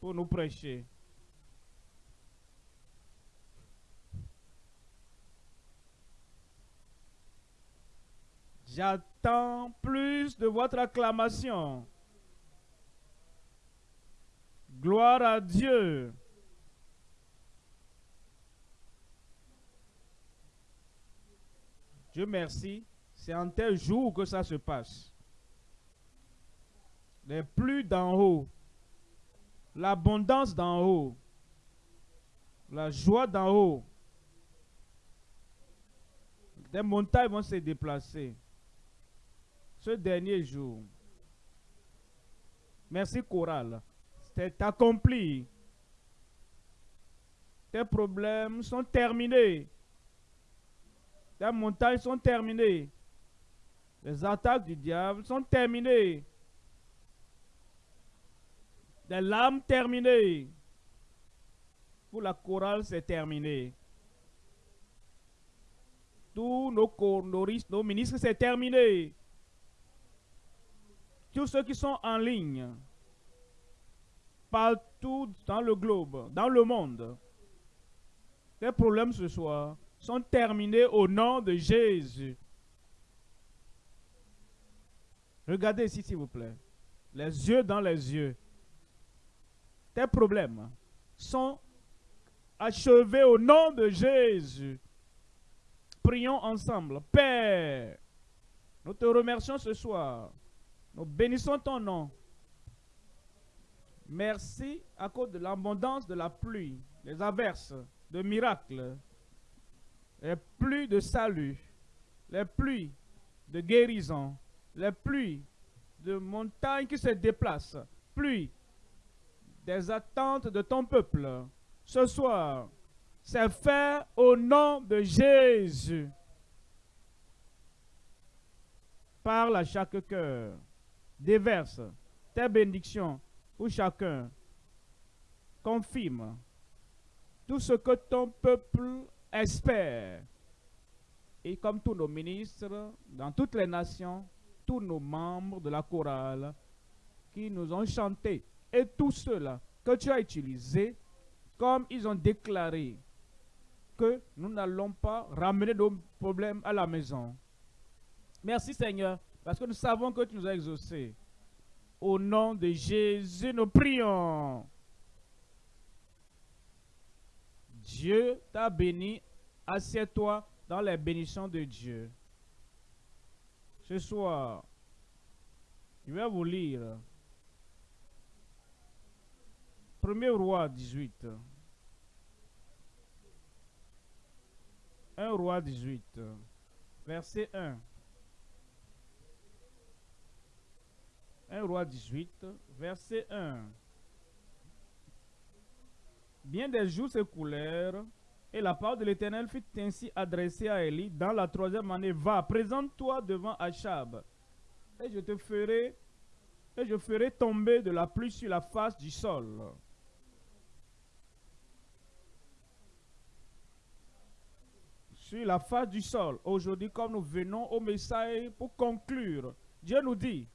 pour nous prêcher. J'attends plus de votre acclamation. Gloire à Dieu. Dieu merci, c'est en tel jour que ça se passe. Les pluies d'en haut, l'abondance d'en haut, la joie d'en haut. Des montagnes vont se déplacer ce dernier jour. Merci Choral. C'est accompli. Tes problèmes sont terminés. Tes montagnes sont terminées. Les attaques du diable sont terminées. Les larmes terminées. Pour la chorale, c'est terminé. Tous nos, nos, nos ministres, c'est terminé. Tous ceux qui sont en ligne, partout dans le globe, dans le monde, les problèmes ce soir sont terminés au nom de Jésus. Regardez ici, s'il vous plaît. Les yeux dans les yeux. Tes problèmes sont achevés au nom de Jésus. Prions ensemble. Père, nous te remercions ce soir. Nous bénissons ton nom. Merci à cause de l'abondance de la pluie, des averses, de miracles, les pluies de salut, les pluies de guérison, les pluies de montagnes qui se déplacent, pluie des attentes de ton peuple. Ce soir, c'est fait au nom de Jésus. Parle à chaque cœur. Déverse tes bénédictions pour chacun. Confirme tout ce que ton peuple espère. Et comme tous nos ministres, dans toutes les nations, tous nos membres de la chorale qui nous ont chanté, et tous ceux-là que tu as utilisés, comme ils ont déclaré que nous n'allons pas ramener nos problèmes à la maison. Merci Seigneur, parce que nous savons que tu nous as exaucés. Au nom de Jésus, nous prions. Dieu t'a béni. Assieds-toi dans les bénédictions de Dieu. Ce soir, je vais vous lire 1er roi 18. 1 roi 18, verset 1. 1 roi 18, verset 1. Bien des jours s'écoulèrent, et la parole de l'Éternel fut ainsi adressée à Élie dans la troisième année. Va, présente-toi devant Achab, et je te ferai, et je ferai tomber de la pluie sur la face du sol. Sur la face du sol. Aujourd'hui, comme nous venons au message pour conclure, Dieu nous dit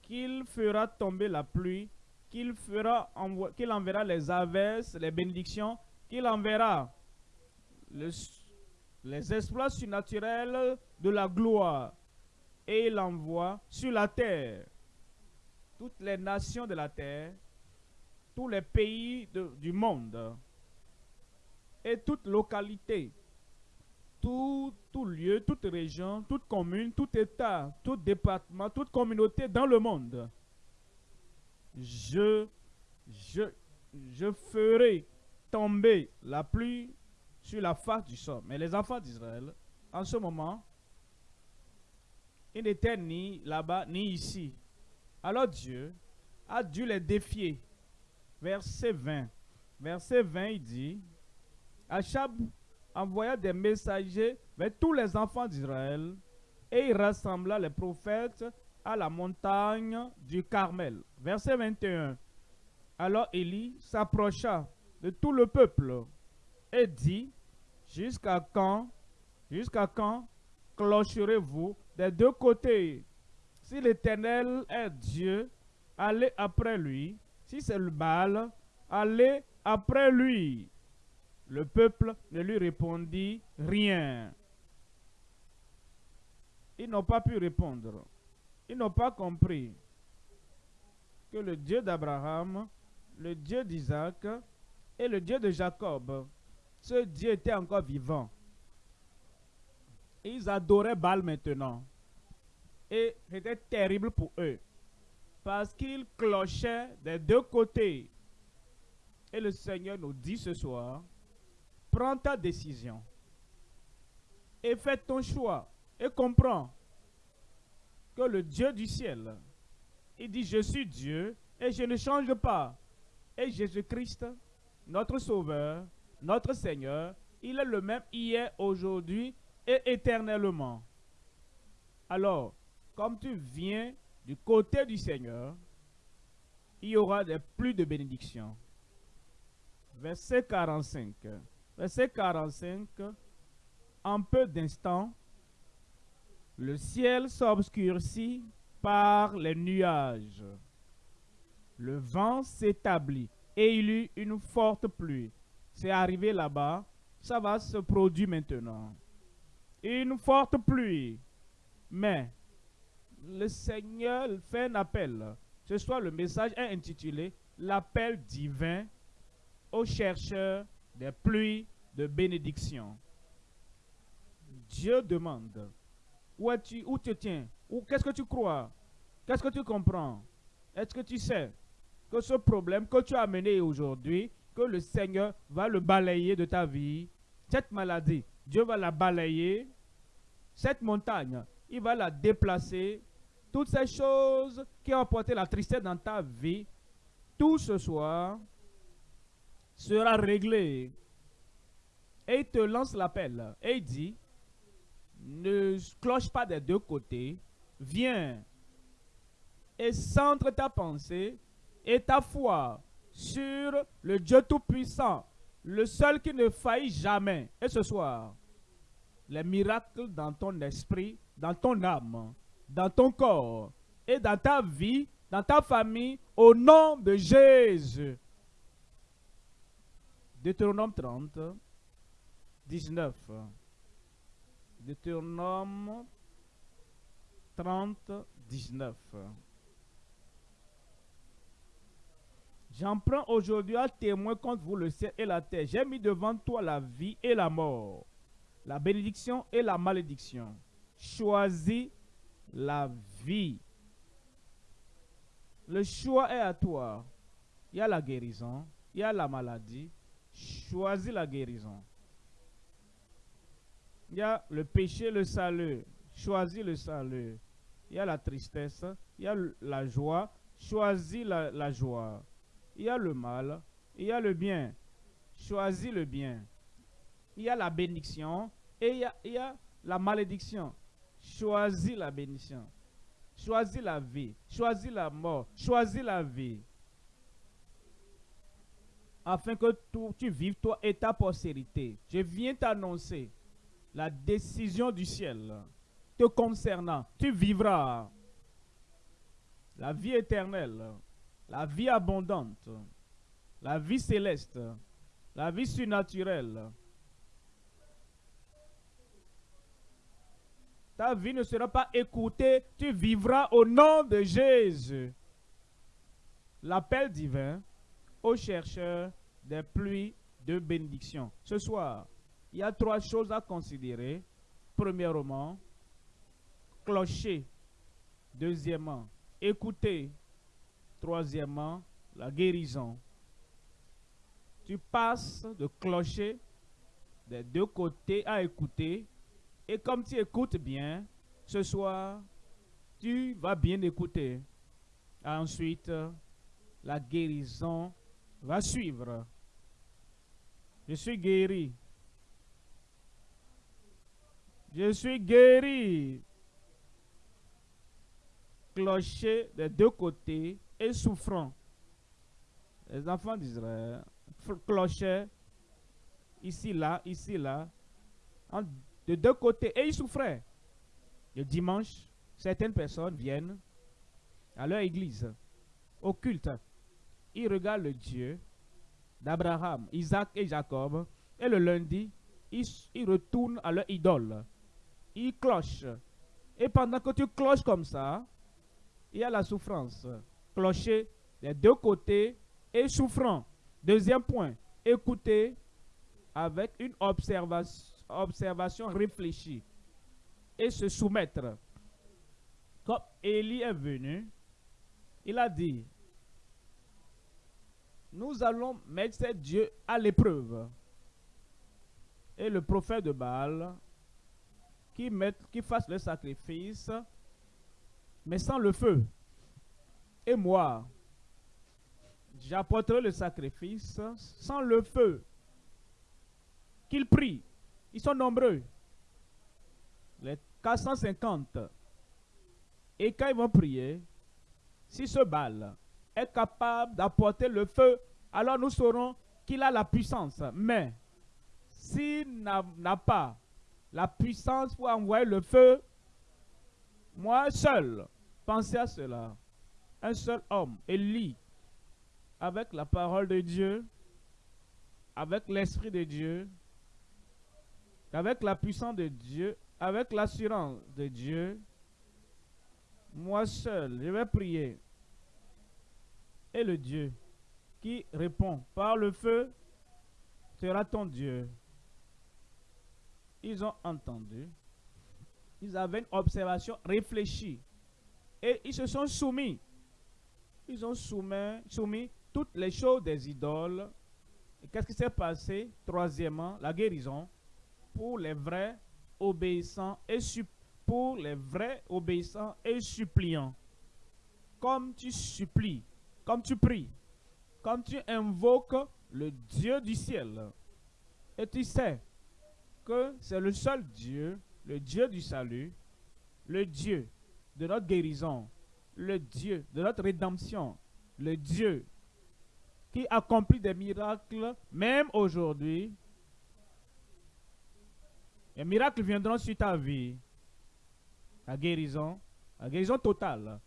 qu'il fera tomber la pluie, qu'il fera qu'il enverra les averses, les bénédictions, qu'il enverra les exploits surnaturels de la gloire et il envoie sur la terre toutes les nations de la terre, tous les pays du monde et toute localité, tout, tout, lieu, toute région, toute commune, tout État, tout département, toute communauté dans le monde. Je, je, je ferai tomber la pluie sur la face du sol. Mais les enfants d'Israël, en ce moment, ils n'étaient ni là-bas, ni ici. Alors Dieu a dû les défier. Verset 20. Verset 20, il dit, Achab envoya des messagers vers tous les enfants d'Israël et il rassembla les prophètes à la montagne du Carmel. Verset 21. Alors Élie s'approcha de tout le peuple et dit, Jusqu'à quand, jusqu'à quand clocherez-vous des deux côtés? Si l'Éternel est Dieu, allez après lui. Si c'est le mal, aller après lui. Le peuple ne lui répondit rien. Ils n'ont pas pu répondre. Ils n'ont pas compris que le Dieu d'Abraham, le Dieu d'Isaac et le Dieu de Jacob, ce Dieu était encore vivant. Ils adoraient Baal maintenant. Et c'était terrible pour eux. Parce qu'ils clochaient des deux côtés. Et le Seigneur nous dit ce soir, prends ta décision. Et fais ton choix. Et comprends que le Dieu du ciel, il dit, je suis Dieu et je ne change pas. Et Jésus-Christ, notre Sauveur, notre Seigneur, il est le même hier, aujourd'hui et éternellement. Alors, comme tu viens du côté du Seigneur, il y aura des plus de bénédictions. Verset 45. Verset 45. En peu d'instants, le ciel s'obscurcit par les nuages. Le vent s'établit et il eut une forte pluie. C'est arrivé là-bas. Ça va se produire maintenant. Une forte pluie. Mais le Seigneur fait un appel. Ce soir, le message est intitulé L'appel divin aux chercheurs des pluies de bénédiction. Dieu demande où, tu, où te tiens? Qu'est-ce que tu crois? Qu'est-ce que tu comprends? Est-ce que tu sais que ce problème que tu as amené aujourd'hui, que le Seigneur va le balayer de ta vie, cette maladie, Dieu va la balayer, cette montagne, il va la déplacer, toutes ces choses qui ont apporté la tristesse dans ta vie, tout ce soir sera réglé. Et il te lance l'appel et il dit, ne cloche pas des deux côtés, viens et centre ta pensée et ta foi sur le Dieu Tout-Puissant, le seul qui ne faillit jamais. Et ce soir, les miracles dans ton esprit, dans ton âme, dans ton corps et dans ta vie, dans ta famille, au nom de Jésus. Deutéronome 30, 19. Deutéronome 30, 19. J'en prends aujourd'hui un témoin contre vous le ciel et la terre. J'ai mis devant toi la vie et la mort, la bénédiction et la malédiction. Choisis la vie. Le choix est à toi. Il y a la guérison, il y a la maladie. Choisis la guérison. Il y a le péché, le salut. Choisis le salut. Il y a la tristesse, il y a la joie. Choisis la, joie il y a le mal, il y a le bien. Choisis le bien. Il y a la bénédiction et il y a la malédiction. Choisis la bénédiction. Choisis la vie. Choisis la mort. Choisis la vie. Afin que tu vives toi et ta postérité. Je viens t'annoncer la décision du ciel te concernant. Tu vivras la vie éternelle la vie abondante, la vie céleste, la vie surnaturelle. Ta vie ne sera pas écoutée, tu vivras au nom de Jésus. L'appel divin aux chercheurs des pluies de bénédiction. Ce soir, il y a trois choses à considérer. Premièrement, clocher. Deuxièmement, écouter. Troisièmement, la guérison. Tu passes de clocher des deux côtés à écouter. Et comme tu écoutes bien, ce soir, tu vas bien écouter. Ensuite, la guérison va suivre. Je suis guéri. Je suis guéri. Clocher des deux côtés et souffrant. Les enfants d'Israël clochaient ici, là, ici, là, de deux côtés, et ils souffraient. Le dimanche, certaines personnes viennent à leur église, au culte. Ils regardent le Dieu d'Abraham, Isaac et Jacob. Et le lundi, ils, retournent à leur idole. Ils clochent. Et pendant que tu cloches comme ça, il y a la souffrance. Clocher des deux côtés et souffrant. Deuxième point, écouter avec une observation, observation réfléchie et se soumettre. Quand Élie est venu, il a dit, nous allons mettre ces dieux à l'épreuve. Et le prophète de Baal, qui, qui fasse le sacrifice, mais sans le feu. Et moi, j'apporterai le sacrifice sans le feu. Qu'ils prient. Ils sont nombreux. Les 450. Et quand ils vont prier, si ce bal est capable d'apporter le feu, alors nous saurons qu'il a la puissance. Mais s'il n'a pas la puissance pour envoyer le feu, moi seul, pensez à cela. Un seul homme, Élie, avec la parole de Dieu, avec l'Esprit de Dieu, avec la puissance de Dieu, avec l'assurance de Dieu, moi seul, je vais prier. Et le Dieu qui répond par le feu sera ton Dieu. Ils ont entendu. Ils avaient une observation réfléchie. Et ils se sont soumis. Ils ont soumis, toutes les choses des idoles. Et qu'est-ce qui s'est passé? Troisièmement, la guérison pour les vrais obéissants et suppliants. Comme tu supplies, comme tu pries, comme tu invoques le Dieu du ciel. Et tu sais que c'est le seul Dieu, le Dieu du salut, le Dieu de notre guérison, le Dieu de notre rédemption, le Dieu qui accomplit des miracles, même aujourd'hui. Les miracles viendront sur ta vie. La guérison, la guérison totale,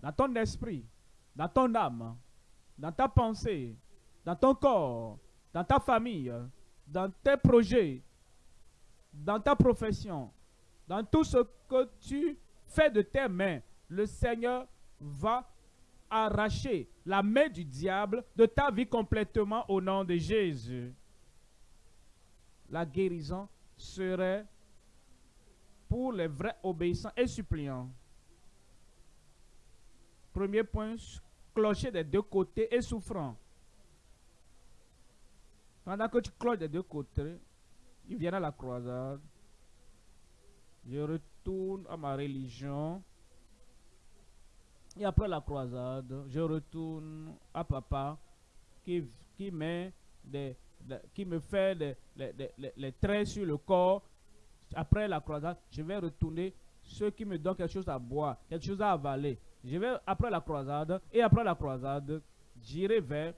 dans ton esprit, dans ton âme, dans ta pensée, dans ton corps, dans ta famille, dans tes projets, dans ta profession, dans tout ce que tu fais de tes mains, le Seigneur va arracher la main du diable de ta vie complètement au nom de Jésus. La guérison serait pour les vrais obéissants et suppliants. Premier point, clocher des deux côtés et souffrant. Pendant que tu cloches des deux côtés, il vient à la croisade. Je retourne à ma religion. Et après la croisade, je retourne à papa qui, qui, des, qui me fait les, les, traits sur le corps. Après la croisade, je vais retourner ceux qui me donnent quelque chose à boire, quelque chose à avaler. Je vais après la croisade et après la croisade, j'irai vers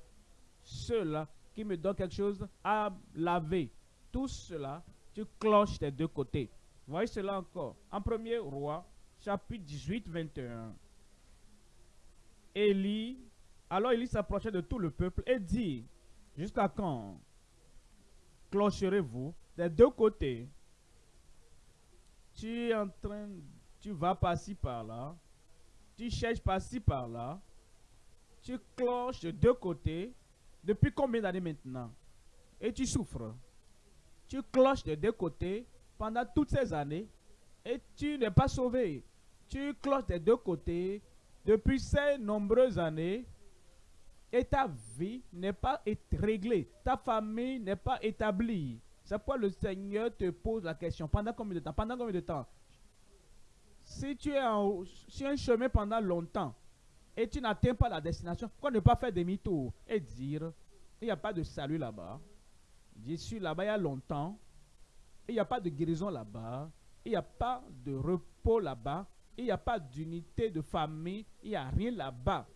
ceux-là qui me donnent quelque chose à laver. Tout cela, tu cloches des deux côtés. Voyez cela encore. En premier roi, chapitre 18, 21. Élie, alors Élie s'approchait de tout le peuple et dit, jusqu'à quand clocherez-vous des deux côtés? Tu es en train, tu vas par-ci par-là, tu cherches par-ci par-là, tu cloches de deux côtés, depuis combien d'années maintenant? Et tu souffres. Tu cloches de deux côtés pendant toutes ces années et tu n'es pas sauvé. Tu cloches des deux côtés depuis ces nombreuses années et ta vie n'est pas réglée, ta famille n'est pas établie. C'est pourquoi le Seigneur te pose la question, pendant combien de temps? Pendant combien de temps? Si tu es sur un chemin pendant longtemps et tu n'atteins pas la destination, pourquoi ne pas faire demi-tour et dire, il n'y a pas de salut là-bas. Je suis là-bas il y a longtemps, il n'y a pas de guérison là-bas, il n'y a pas de repos là-bas, il n'y a pas d'unité de famille, il n'y a rien là-bas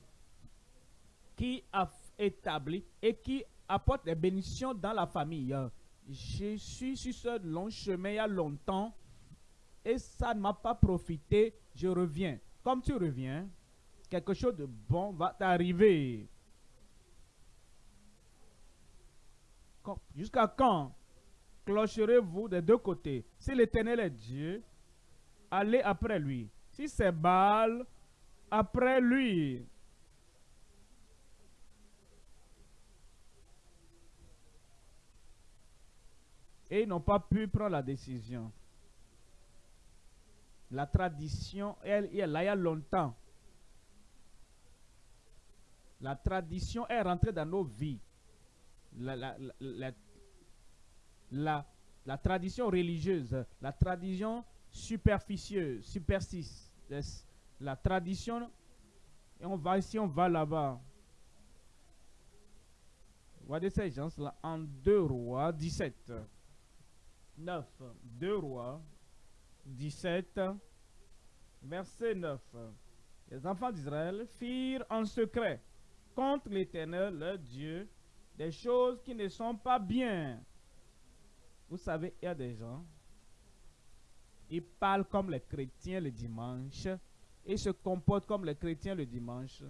qui a établi et qui apporte des bénédictions dans la famille. Je suis sur ce long chemin il y a longtemps et ça ne m'a pas profité. Je reviens. Comme tu reviens, quelque chose de bon va t'arriver. Jusqu'à quand clocherez-vous des deux côtés? Si l'Éternel est Dieu, allez après lui. Si c'est Baal, après lui. Et ils n'ont pas pu prendre la décision. La tradition, elle, est là il y a longtemps. La tradition est rentrée dans nos vies. La, la, la, la, tradition religieuse, la tradition superficieuse, superstice, la tradition, et on va ici, on va là-bas. Voyez ces gens-là en 2 rois 17. 9. 2 rois 17, verset 9. Les enfants d'Israël firent en secret contre l'Éternel, leur Dieu, des choses qui ne sont pas bien. Vous savez, il y a des gens, ils parlent comme les chrétiens le dimanche, ils se comportent comme les chrétiens le dimanche.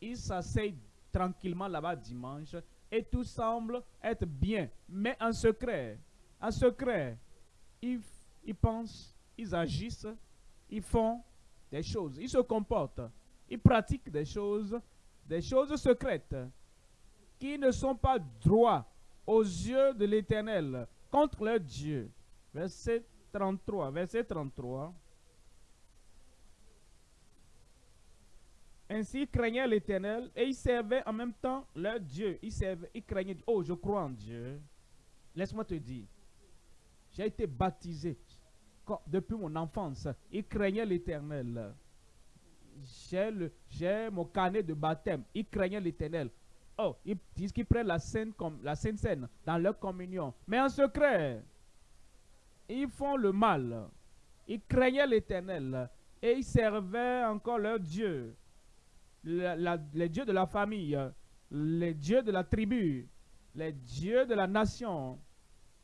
Ils s'asseyent tranquillement là-bas dimanche et tout semble être bien, mais en secret, en secret, ils, ils pensent, ils agissent, ils font des choses, ils se comportent, ils pratiquent des choses des choses secrètes qui ne sont pas droits aux yeux de l'Éternel contre leur Dieu. Verset 33, verset 33. Ainsi, ils craignaient l'Éternel et ils servaient en même temps leur Dieu. Ils servaient, ils craignaient, oh, je crois en Dieu. Laisse-moi te dire, j'ai été baptisé depuis mon enfance. Ils craignaient l'Éternel j'ai mon carnet de baptême. Ils craignaient l'éternel. Oh, ils disent qu'ils prennent la comme la Sainte Seine dans leur communion. Mais en secret, ils font le mal. Ils craignaient l'éternel. Et ils servaient encore leur Dieu. les dieux de la famille, les dieux de la tribu, les dieux de la nation.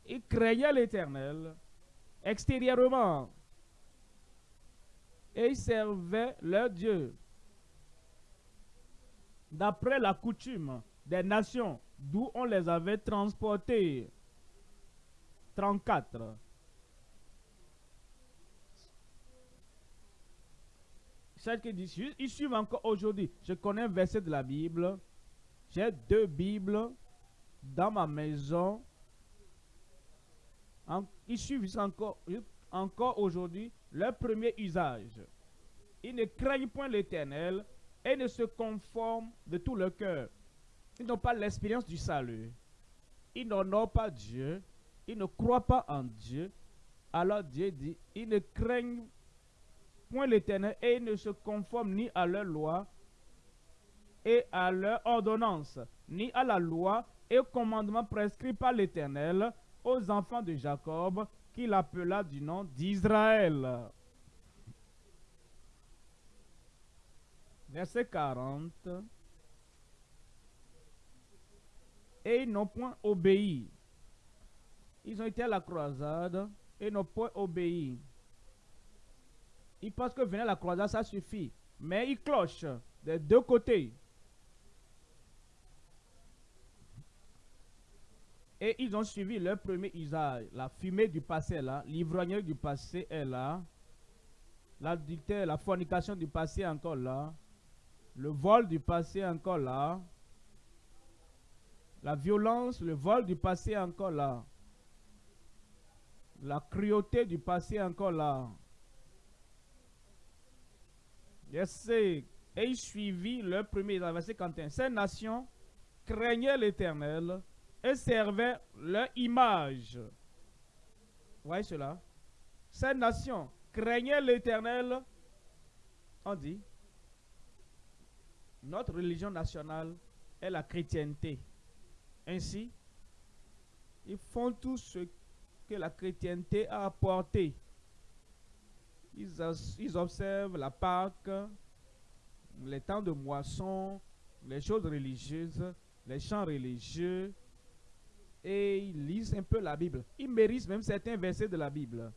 Ils craignaient l'éternel extérieurement et ils servaient leur Dieu. D'après la coutume des nations d'où on les avait transportés. 34. Celle qui dit, ils suivent encore aujourd'hui. Je connais un verset de la Bible. J'ai deux Bibles dans ma maison. Ils suivent encore, aujourd'hui leur premier usage. Ils ne craignent point l'Éternel et ne se conforment de tout leur cœur. Ils n'ont pas l'expérience du salut. Ils n'honorent pas Dieu. Ils ne croient pas en Dieu. Alors Dieu dit, ils ne craignent point l'Éternel et ils ne se conforment ni à leur loi et à leur ordonnance, ni à la loi et au commandement prescrit par l'Éternel aux enfants de Jacob qu'il appela du nom d'Israël. Verset 40. Et ils n'ont point obéi. Ils ont été à la croisade et n'ont point obéi. Ils pensent que venir à la croisade, ça suffit. Mais ils clochent des deux côtés. Et ils ont suivi leur premier usage. La fumée du passé est là. L'ivrognerie du passé est là. La fornication du passé est encore là. Le vol du passé est encore là. La violence, le vol du passé est encore là. La cruauté du passé est encore là. Yes, et ils suivirent leur premier. Verset 51. Ces nations craignaient l'éternel et servaient leur image. Vous voyez cela Ces nations craignaient l'Éternel. On dit, notre religion nationale est la chrétienté. Ainsi, ils font tout ce que la chrétienté a apporté. Ils, ils observent la Pâque, les temps de moisson, les choses religieuses, les chants religieux, et ils lisent un peu la Bible. Ils méritent même certains versets de la Bible.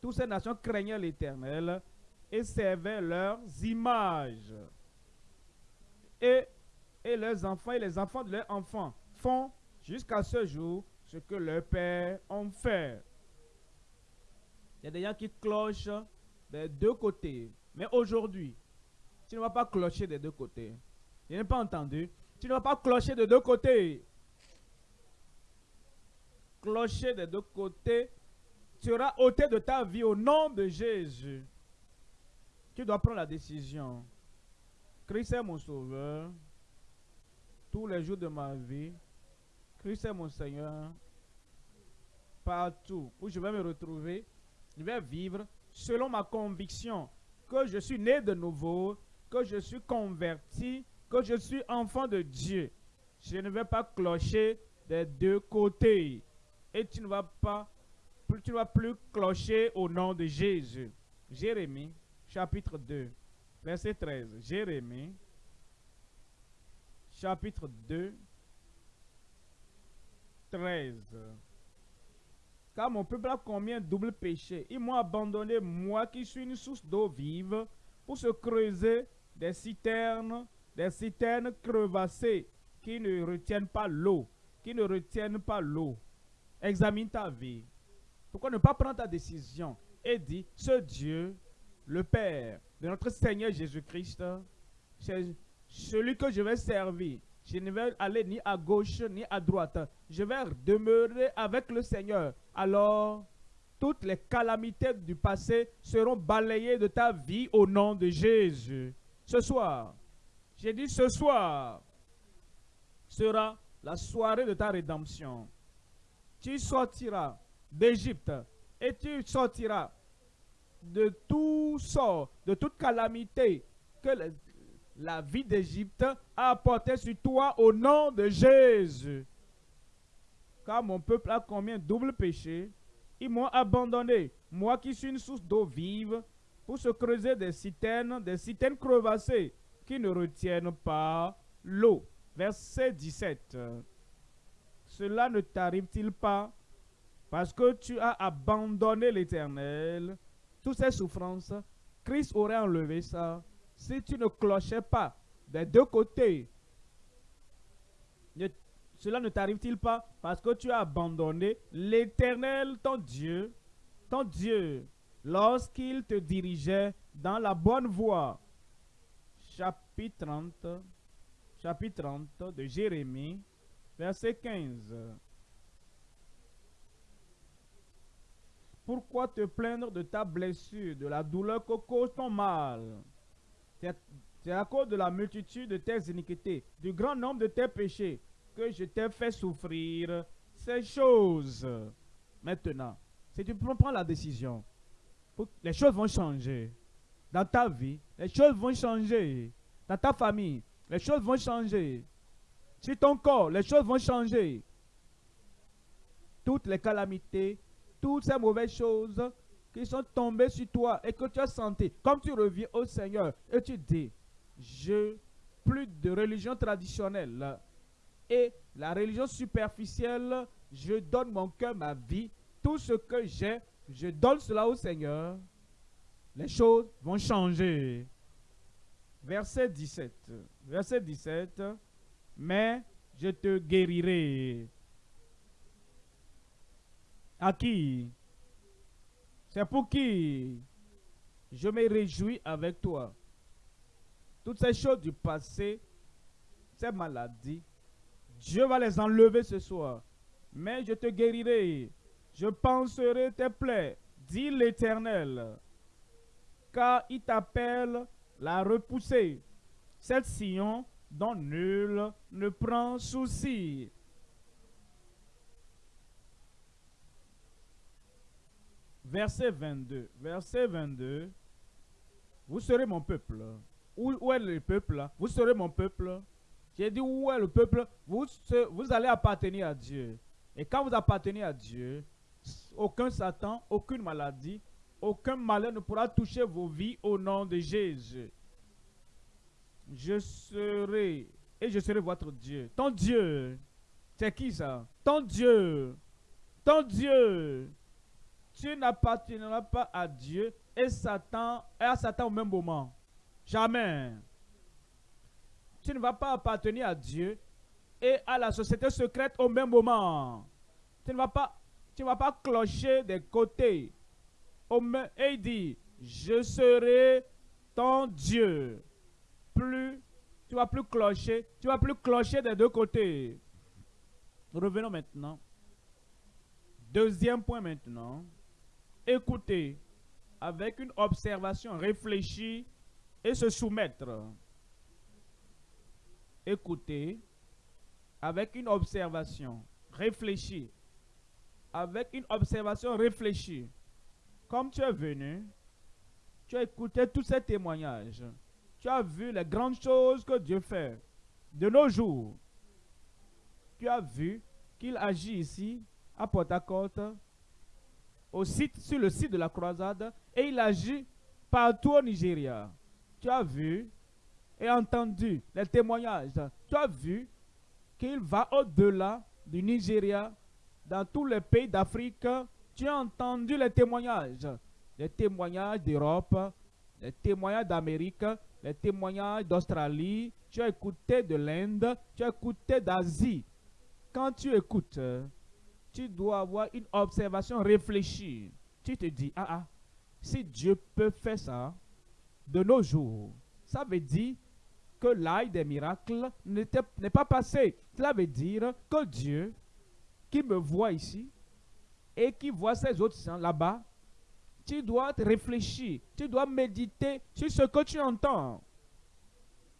Toutes ces nations craignaient l'Éternel et servaient leurs images. Et, et leurs enfants et les enfants de leurs enfants font jusqu'à ce jour ce que leurs pères ont fait. Il y a des gens qui clochent des deux côtés. Mais aujourd'hui, tu ne vas pas clocher des deux côtés. Je n'ai pas entendu. Tu ne vas pas clocher des deux côtés. Clocher des deux côtés sera ôté de ta vie au nom de Jésus. Tu dois prendre la décision. Christ est mon sauveur. Tous les jours de ma vie. Christ est mon Seigneur. Partout où je vais me retrouver, je vais vivre selon ma conviction que je suis né de nouveau, que je suis converti, que je suis enfant de Dieu. Je ne vais pas clocher des deux côtés. Et tu ne vas pas, vas plus clocher au nom de Jésus. Jérémie, chapitre 2, verset 13. Jérémie, chapitre 2, 13. Car mon peuple a combien double péché. Ils m'ont abandonné, moi qui suis une source d'eau vive, pour se creuser des citernes, des citernes crevassées qui ne retiennent pas l'eau, qui ne retiennent pas l'eau. Examine ta vie. Pourquoi ne pas prendre ta décision et dire, ce Dieu, le Père de notre Seigneur Jésus-Christ, c'est celui que je vais servir. Je ne vais aller ni à gauche ni à droite. Je vais demeurer avec le Seigneur. Alors, toutes les calamités du passé seront balayées de ta vie au nom de Jésus. Ce soir, j'ai dit ce soir sera la soirée de ta rédemption. Tu sortiras d'Égypte et tu sortiras de tout sort, de toute calamité que la vie d'Égypte a apporté sur toi au nom de Jésus. Car mon peuple a combien double péché. Ils m'ont abandonné, moi qui suis une source d'eau vive, pour se creuser des citernes, des citernes crevassées qui ne retiennent pas l'eau. Verset 17. Cela ne t'arrive-t-il pas? Parce que tu as abandonné l'Éternel, toutes ces souffrances, Christ aurait enlevé ça si tu ne clochais pas des deux côtés. cela ne t'arrive-t-il pas? Parce que tu as abandonné l'Éternel, ton Dieu, ton Dieu, lorsqu'il te dirigeait dans la bonne voie. Chapitre 30, chapitre 30 de Jérémie, verset 15. Pourquoi te plaindre de ta blessure, de la douleur que cause ton mal? C'est à cause de la multitude de tes iniquités, du grand nombre de tes péchés, que je t'ai fait souffrir ces choses. Maintenant, si tu prends la décision, les choses vont changer. Dans ta vie, les choses vont changer. Dans ta famille, les choses vont changer. Sur ton corps, les choses vont changer. Toutes les calamités, toutes ces mauvaises choses qui sont tombés sur toi et que tu as senti, comme tu reviens au Seigneur et tu dis, je plus de religion traditionnelle et la religion superficielle, je donne mon cœur, ma vie, tout ce que j'ai, je donne cela au Seigneur, les choses vont changer. Verset 17. Verset 17. Mais je te guérirai. À qui? C'est pour qui? Je me réjouis avec toi. Toutes ces choses du passé, ces maladies, Dieu va les enlever ce soir. Mais je te guérirai. Je penserai tes plaies, dit l'Éternel. Car il t'appelle la repousser. Cette sillon dont nul ne prend souci. verset 22. Verset 22. Vous serez mon peuple. Où, est le peuple? Vous serez mon peuple. J'ai dit où est le peuple? Vous, vous allez appartenir à Dieu. Et quand vous appartenez à Dieu, aucun Satan, aucune maladie, aucun malheur ne pourra toucher vos vies au nom de Jésus. Je serai, et je serai votre Dieu. Ton Dieu, c'est qui ça? Ton Dieu. Ton Dieu tu n'appartiendras pas à Dieu et Satan et à Satan au même moment. Jamais. Tu ne vas pas appartenir à Dieu et à la société secrète au même moment. Tu ne vas pas, tu ne vas pas clocher des côtés. Et il dit, je serai ton Dieu. Tu vas plus clocher, tu vas plus clocher des deux côtés. Revenons maintenant. Deuxième point maintenant. Écoutez avec une observation réfléchie et se soumettre. Écoutez avec une observation réfléchie. Avec une observation réfléchie. Comme tu es venu, tu as écouté tous ces témoignages. Tu as vu les grandes choses que Dieu fait de nos jours. Tu as vu qu'il agit ici à Port-à-Côte, sur le site de la croisade, et il agit partout au Nigeria. Tu as vu et entendu les témoignages. Tu as vu qu'il va au-delà du Nigeria, dans tous les pays d'Afrique. Tu as entendu les témoignages, les témoignages d'Europe, les témoignages d'Amérique, les témoignages d'Australie. Tu as écouté de l'Inde, tu as écouté d'Asie. Quand tu écoutes, tu dois avoir une observation réfléchie. Tu te dis, ah ah, si Dieu peut faire ça de nos jours, ça veut dire que l'âge des miracles n'est pas passé. Cela veut dire que Dieu, qui me voit ici, et qui voit ces autres là-bas, tu dois réfléchir, tu dois méditer sur ce que tu entends.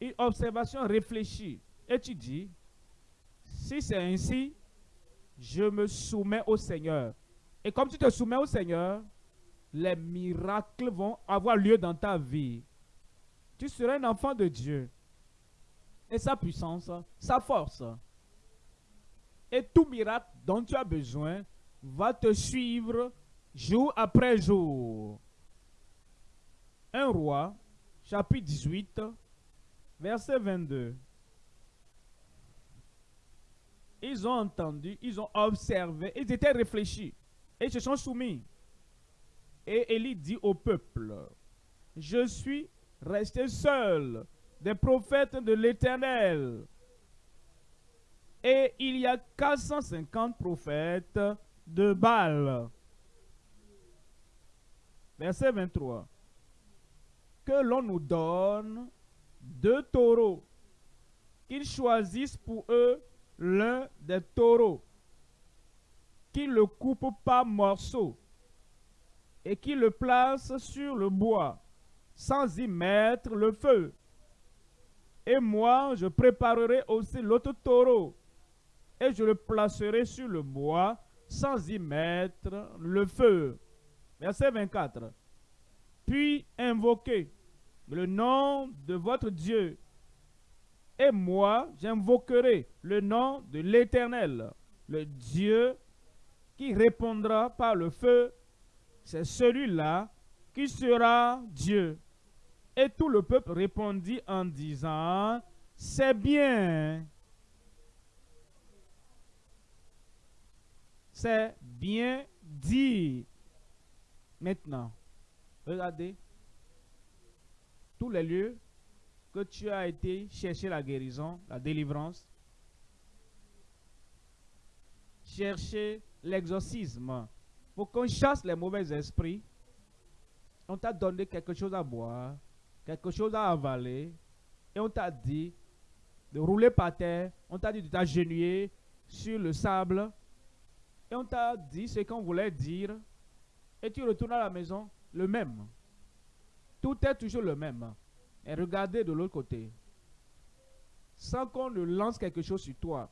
Une observation réfléchie. Et tu dis, si c'est ainsi, je me soumets au Seigneur. Et comme tu te soumets au Seigneur, les miracles vont avoir lieu dans ta vie. Tu seras un enfant de Dieu. Et sa puissance, sa force. Et tout miracle dont tu as besoin va te suivre jour après jour. Un roi, chapitre 18, verset 22 ils ont entendu, ils ont observé, ils étaient réfléchis et se sont soumis. Et Élie dit au peuple, je suis resté seul des prophètes de l'Éternel. Et il y a 450 prophètes de Baal. Verset 23. Que l'on nous donne deux taureaux, qu'ils choisissent pour eux l'un des taureaux, qui le coupe par morceaux et qui le place sur le bois, sans y mettre le feu. Et moi, je préparerai aussi l'autre taureau, et je le placerai sur le bois, sans y mettre le feu. Verset 24. Puis invoquez le nom de votre Dieu et moi, j'invoquerai le nom de l'Éternel, le Dieu qui répondra par le feu. C'est celui-là qui sera Dieu. Et tout le peuple répondit en disant, c'est bien. C'est bien dit. Maintenant, regardez tous les lieux que tu as été chercher la guérison, la délivrance, chercher l'exorcisme, pour qu'on chasse les mauvais esprits, on t'a donné quelque chose à boire, quelque chose à avaler, et on t'a dit de rouler par terre, on t'a dit de t'agenouiller sur le sable, et on t'a dit ce qu'on voulait dire, et tu retournes à la maison le même. Tout est toujours le même et regardez de l'autre côté. Sans qu'on ne lance quelque chose sur toi,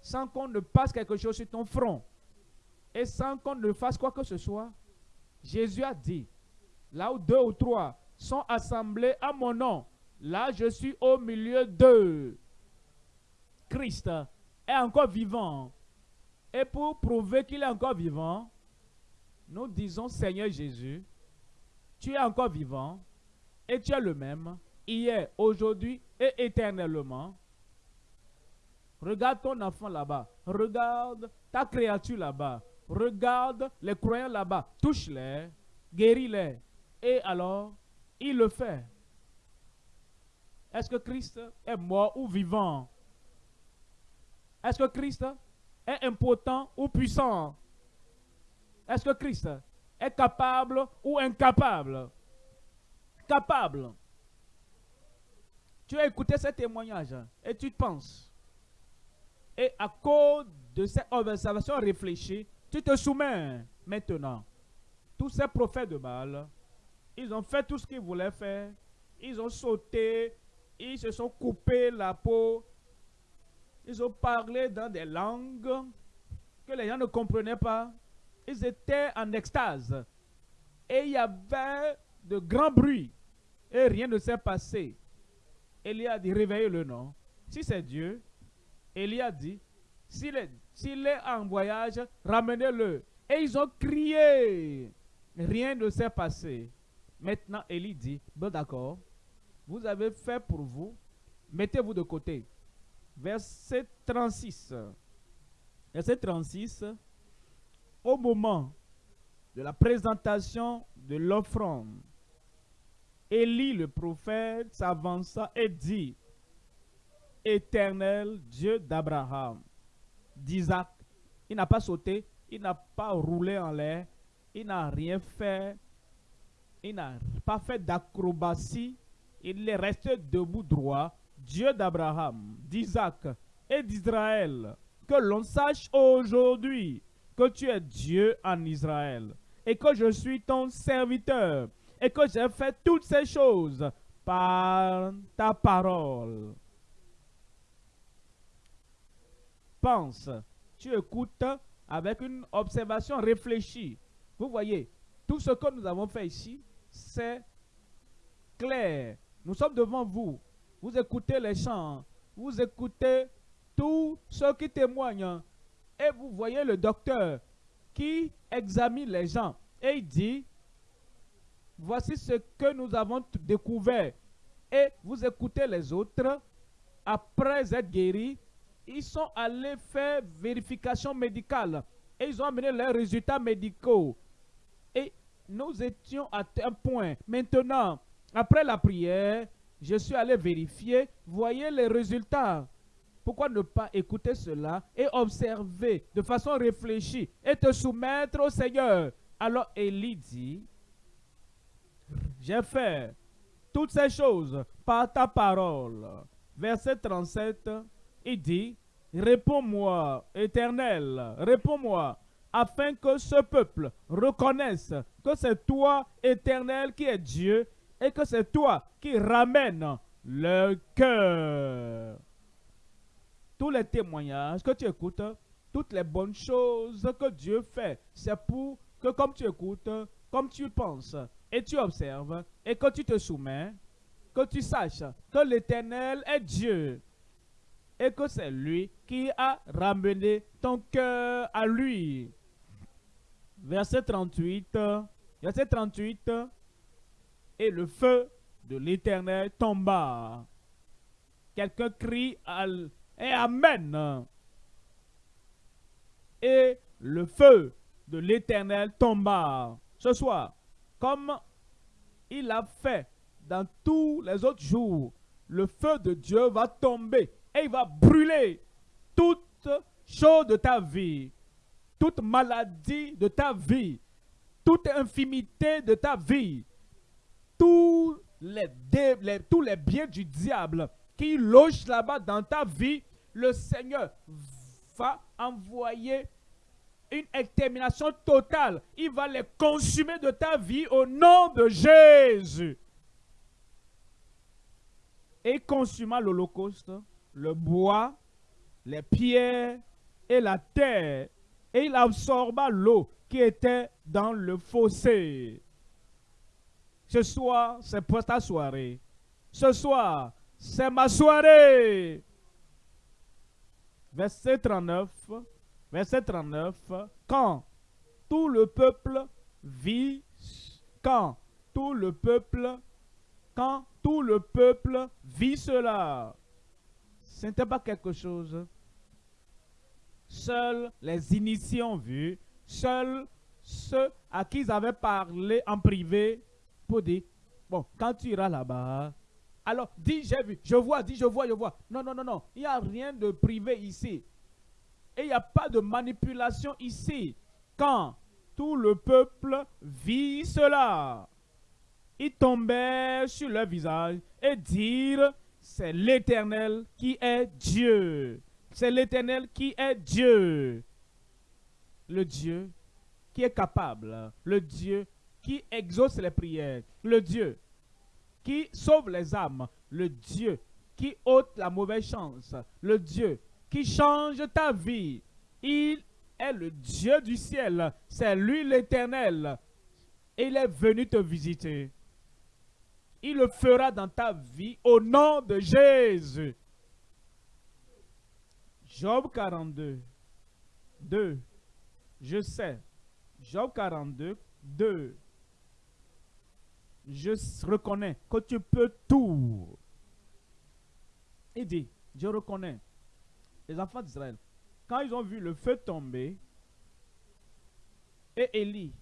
sans qu'on ne passe quelque chose sur ton front, et sans qu'on ne fasse quoi que ce soit, Jésus a dit, là où deux ou trois sont assemblés à mon nom, là je suis au milieu d'eux. Christ est encore vivant. Et pour prouver qu'il est encore vivant, nous disons, Seigneur Jésus, tu es encore vivant et tu es le même, hier, aujourd'hui et éternellement. Regarde ton enfant là-bas. Regarde ta créature là-bas. Regarde les croyants là-bas. Touche-les, guéris-les. Et alors, il le fait. Est-ce que Christ est mort ou vivant? Est-ce que Christ est impotent ou puissant? Est-ce que Christ est capable ou incapable? Capable. Tu as écouté ce témoignage et tu penses. Et à cause de cette observation réfléchie, tu te soumets maintenant. Tous ces prophètes de Baal, ils ont fait tout ce qu'ils voulaient faire. Ils ont sauté, ils se sont coupés la peau. Ils ont parlé dans des langues que les gens ne comprenaient pas. Ils étaient en extase. Et il y avait de grands bruits. Et rien ne s'est passé. Élie a dit, réveillez-le, non. Si c'est Dieu, Élie a dit, s'il est, est en voyage, ramenez-le. Et ils ont crié. Rien ne s'est passé. Maintenant, Élie dit, d'accord, vous avez fait pour vous, mettez-vous de côté. Verset 36. Verset 36. Au moment de la présentation de l'offrande, Élie le prophète s'avança et dit, Éternel Dieu d'Abraham, d'Isaac, il n'a pas sauté, il n'a pas roulé en l'air, il n'a rien fait, il n'a pas fait d'acrobatie, il est resté debout droit, Dieu d'Abraham, d'Isaac et d'Israël. Que l'on sache aujourd'hui que tu es Dieu en Israël et que je suis ton serviteur et que j'ai fait toutes ces choses par ta parole. Pense, tu écoutes avec une observation réfléchie. Vous voyez, tout ce que nous avons fait ici, c'est clair. Nous sommes devant vous. Vous écoutez les chants. Vous écoutez tous ceux qui témoignent. Et vous voyez le docteur qui examine les gens. Et il dit, voici ce que nous avons découvert. Et vous écoutez les autres. Après être guéris, ils sont allés faire vérification médicale. Et ils ont amené leurs résultats médicaux. Et nous étions à un point. Maintenant, après la prière, je suis allé vérifier. Voyez les résultats. Pourquoi ne pas écouter cela et observer de façon réfléchie et te soumettre au Seigneur? Alors Élie dit, j'ai fait toutes ces choses par ta parole. Verset 37, il dit, Réponds-moi, Éternel, réponds-moi, afin que ce peuple reconnaisse que c'est toi, Éternel, qui es Dieu, et que c'est toi qui ramènes le cœur. Tous les témoignages que tu écoutes, toutes les bonnes choses que Dieu fait, c'est pour que comme tu écoutes, comme tu penses, et tu observes, et que tu te soumets, que tu saches que l'Éternel est Dieu, et que c'est lui qui a ramené ton cœur à lui. Verset 38, verset 38, et le feu de l'Éternel tomba. Quelqu'un crie et Amen. Et le feu de l'Éternel tomba. Ce soir, comme il a fait dans tous les autres jours, le feu de Dieu va tomber et il va brûler toute chose de ta vie, toute maladie de ta vie, toute infimité de ta vie, tous les, tous les biens du diable qui logent là-bas dans ta vie, le Seigneur va envoyer une extermination totale. Il va les consumer de ta vie au nom de Jésus. Et consuma l'Holocauste, le bois, les pierres et la terre. Et il absorba l'eau qui était dans le fossé. Ce soir, c'est pour ta soirée. Ce soir, c'est ma soirée. Verset 39. Verset 39. Quand tout le peuple vit, quand tout le peuple, quand tout le peuple vit cela, ce n'était pas quelque chose. Seuls les initiés ont vu, seuls ceux à qui ils avaient parlé en privé pour dire, bon, quand tu iras là-bas, alors dis j'ai vu, je vois, dis je vois, je vois. Non, non, non, non, il n'y a rien de privé ici. Et il n'y a pas de manipulation ici. Quand tout le peuple vit cela, ils tombèrent sur leur visage et dirent, c'est l'Éternel qui est Dieu. C'est l'Éternel qui est Dieu. Le Dieu qui est capable. Le Dieu qui exauce les prières. Le Dieu qui sauve les âmes. Le Dieu qui ôte la mauvaise chance. Le Dieu qui change ta vie. Il est le Dieu du ciel. C'est lui l'Éternel. Il est venu te visiter. Il le fera dans ta vie au nom de Jésus. Job 42, 2. Je sais. Job 42, 2. Je reconnais que tu peux tout. Il dit, je reconnais. Les enfants d'Israël, quand ils ont vu le feu tomber, et Élie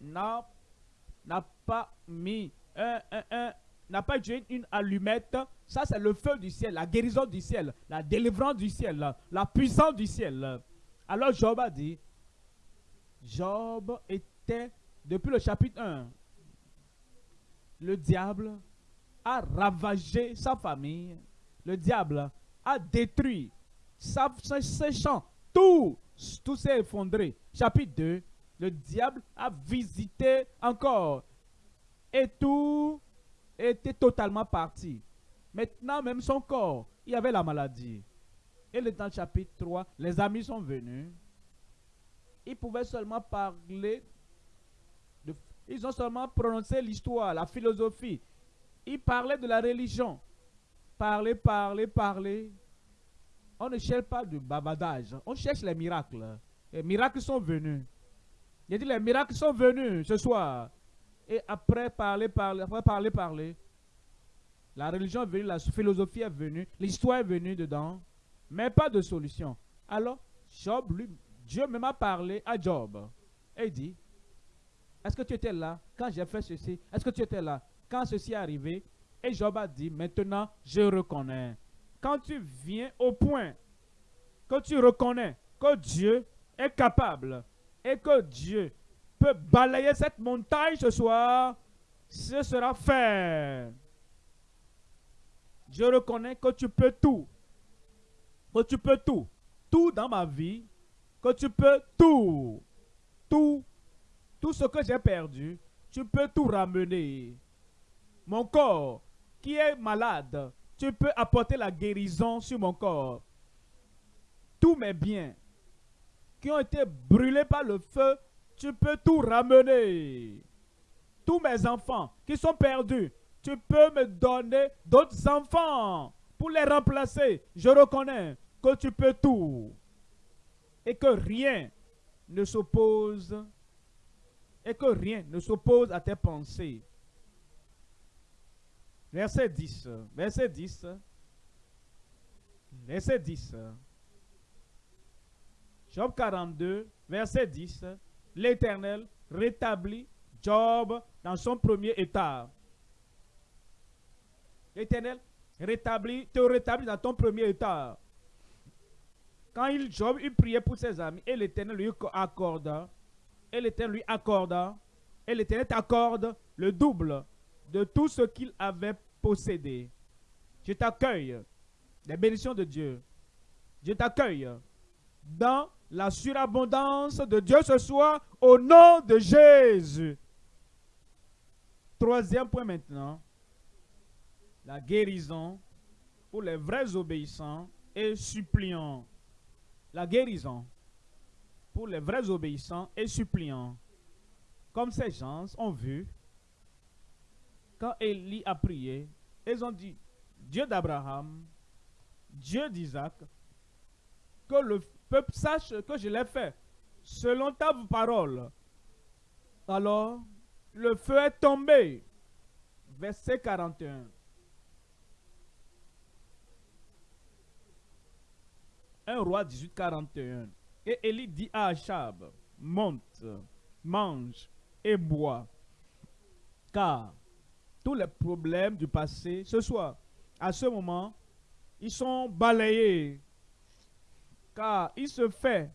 n'a pas mis un, n'a pas utilisé une allumette. Ça, c'est le feu du ciel, la guérison du ciel, la délivrance du ciel, la puissance du ciel. Alors Job a dit, Job était, depuis le chapitre 1, le diable a ravagé sa famille. Le diable a détruit ses champs. Tout, tout s'est effondré. Chapitre 2, le diable a visité encore. Et tout était totalement parti. Maintenant, même son corps, il y avait la maladie. Et dans le chapitre 3, les amis sont venus. Ils pouvaient seulement parler, ils ont seulement prononcé l'histoire, la philosophie. Ils parlaient de la religion. Parler, parler, parler. On ne cherche pas du babadage, on cherche les miracles. Les miracles sont venus. Il dit les miracles sont venus ce soir. Et après parler, parler, après parler, parler, la religion est venue, la philosophie est venue, l'histoire est venue dedans, mais pas de solution. Alors, Job, lui, Dieu me m'a parlé à Job. Et il dit, est-ce que tu étais là quand j'ai fait ceci? Est-ce que tu étais là quand ceci est arrivé? Et Job a dit, maintenant, je reconnais. Quand tu viens au point que tu reconnais que Dieu est capable et que Dieu peut balayer cette montagne ce soir, ce sera fait. Je reconnais que tu peux tout. Que tu peux tout. Tout dans ma vie. Que tu peux tout. Tout. Tout ce que j'ai perdu, tu peux tout ramener. Mon corps qui est malade, tu peux apporter la guérison sur mon corps. Tous mes biens qui ont été brûlés par le feu, tu peux tout ramener. Tous mes enfants qui sont perdus, tu peux me donner d'autres enfants pour les remplacer. Je reconnais que tu peux tout. Et que rien ne s'oppose. Et que rien ne s'oppose à tes pensées. Verset 10. Verset 10. Verset 10. Job 42, verset 10. L'Éternel rétablit Job dans son premier état. L'Éternel rétablit, te rétablit dans ton premier état. Quand il, Job, il priait pour ses amis, et l'Éternel lui accorda, et l'Éternel lui accorda, et l'Éternel t'accorde le double de tout ce qu'il avait possédé. Je t'accueille, les bénédictions de Dieu. Je t'accueille dans la surabondance de Dieu ce soir au nom de Jésus. Troisième point maintenant, la guérison pour les vrais obéissants et suppliants. La guérison pour les vrais obéissants et suppliants. Comme ces gens ont vu, quand Élie a prié, ils ont dit, Dieu d'Abraham, Dieu d'Isaac, que le peuple sache que je l'ai fait selon ta parole. Alors, le feu est tombé. Verset 41. 1 roi 18, 41. Et Élie dit à Achab, monte, mange et bois. Car tous les problèmes du passé, ce soir, à ce moment, ils sont balayés car il se fait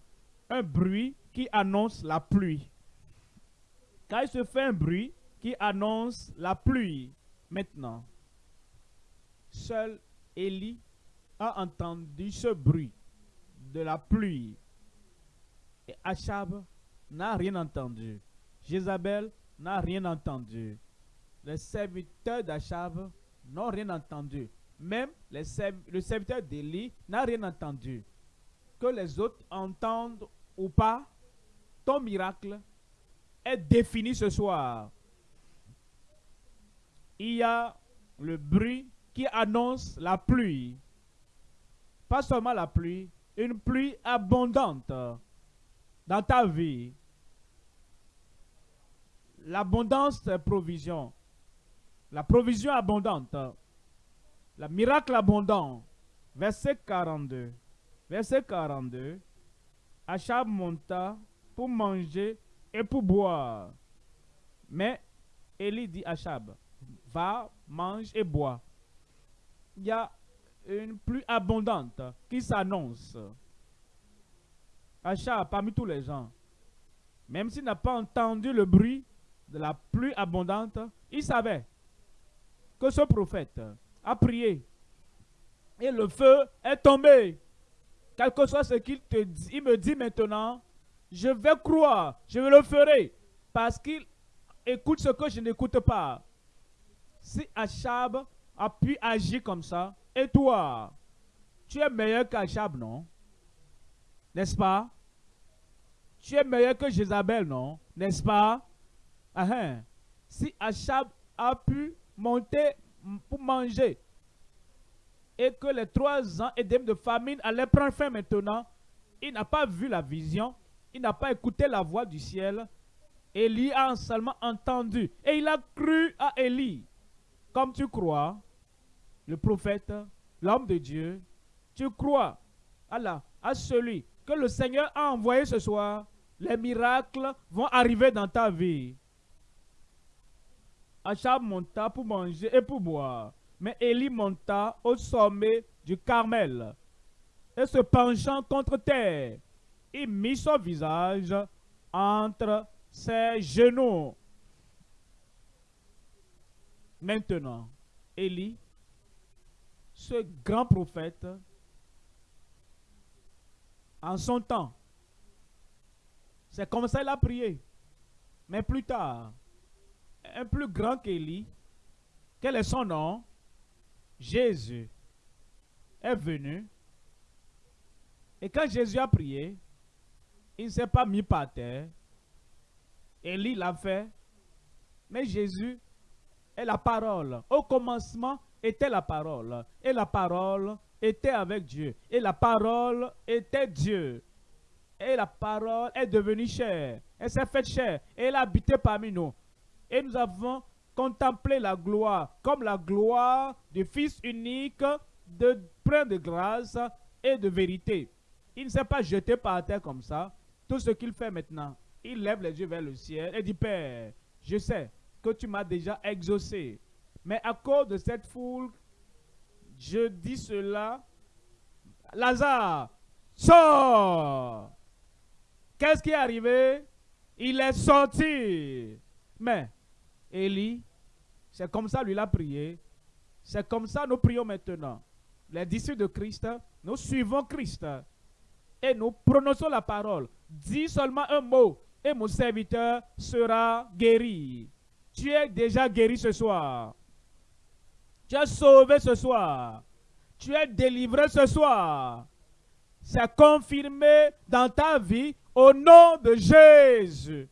un bruit qui annonce la pluie. Car il se fait un bruit qui annonce la pluie. Maintenant, seul Élie a entendu ce bruit de la pluie. Achab n'a rien entendu. Jézabel n'a rien entendu. Les serviteurs d'Achab n'ont rien entendu. Même le serviteur d'Élie n'a rien entendu. Que les autres entendent ou pas, ton miracle est défini ce soir. Il y a le bruit qui annonce la pluie. Pas seulement la pluie, une pluie abondante dans ta vie. L'abondance des provisions. La provision abondante. Le miracle abondant. Verset 42. Verset 42. Achab monta pour manger et pour boire. Mais Élie dit à Achab, va, mange et bois. Il y a une pluie abondante qui s'annonce. Achab, parmi tous les gens, même s'il n'a pas entendu le bruit de la pluie abondante, il savait que ce prophète a prié et le feu est tombé. Quel que soit ce qu'il te dit, il me dit maintenant, je vais croire, je le ferai, parce qu'il écoute ce que je n'écoute pas. Si Achab a pu agir comme ça, et toi, tu es meilleur qu'Achab, non? N'est-ce pas? Tu es meilleur que Jézabel, non? N'est-ce pas? Hein. Si Achab a pu monter pour manger et que les trois ans et demi de famine allaient prendre fin maintenant, il n'a pas vu la vision, il n'a pas écouté la voix du ciel. Élie a seulement entendu et il a cru à Élie. Comme tu crois, le prophète, l'homme de Dieu, tu crois à, à celui que le Seigneur a envoyé ce soir, les miracles vont arriver dans ta vie. Achab monta pour manger et pour boire. Mais Élie monta au sommet du Carmel et se penchant contre terre, il mit son visage entre ses genoux. Maintenant, Élie, ce grand prophète, en son temps, c'est comme ça qu'il a prié. Mais plus tard, un plus grand qu'Élie, quel est son nom? Jésus est venu. Et quand Jésus a prié, il ne s'est pas mis par terre. Élie l'a fait. Mais Jésus est la parole. Au commencement était la parole. Et la parole était avec Dieu. Et la parole était Dieu. Et la parole est devenue chère. Elle s'est faite chère. Et elle a habité parmi nous. Et nous avons contemplé la gloire comme la gloire du Fils unique de plein de grâce et de vérité. Il ne s'est pas jeté par terre comme ça. Tout ce qu'il fait maintenant, il lève les yeux vers le ciel et dit, Père, je sais que tu m'as déjà exaucé. Mais à cause de cette foule, je dis cela. Lazare, sors Qu'est-ce qui est arrivé? Il est sorti. Mais Élie, c'est comme ça lui l'a prié. C'est comme ça nous prions maintenant. Les disciples de Christ, nous suivons Christ et nous prononçons la parole. Dis seulement un mot et mon serviteur sera guéri. Tu es déjà guéri ce soir. Tu es sauvé ce soir. Tu es délivré ce soir. C'est confirmé dans ta vie au nom de Jésus.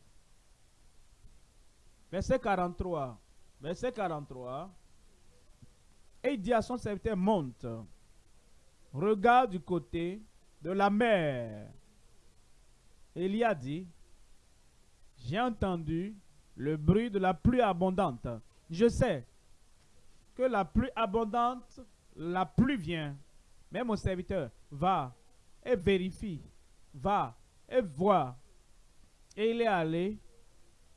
Verset 43. Verset 43. Et il dit à son serviteur, monte, regarde du côté de la mer. Et il y a dit, j'ai entendu le bruit de la pluie abondante. Je sais la pluie abondante, la pluie vient. Mais mon serviteur, va et vérifie, va et vois. Et il est allé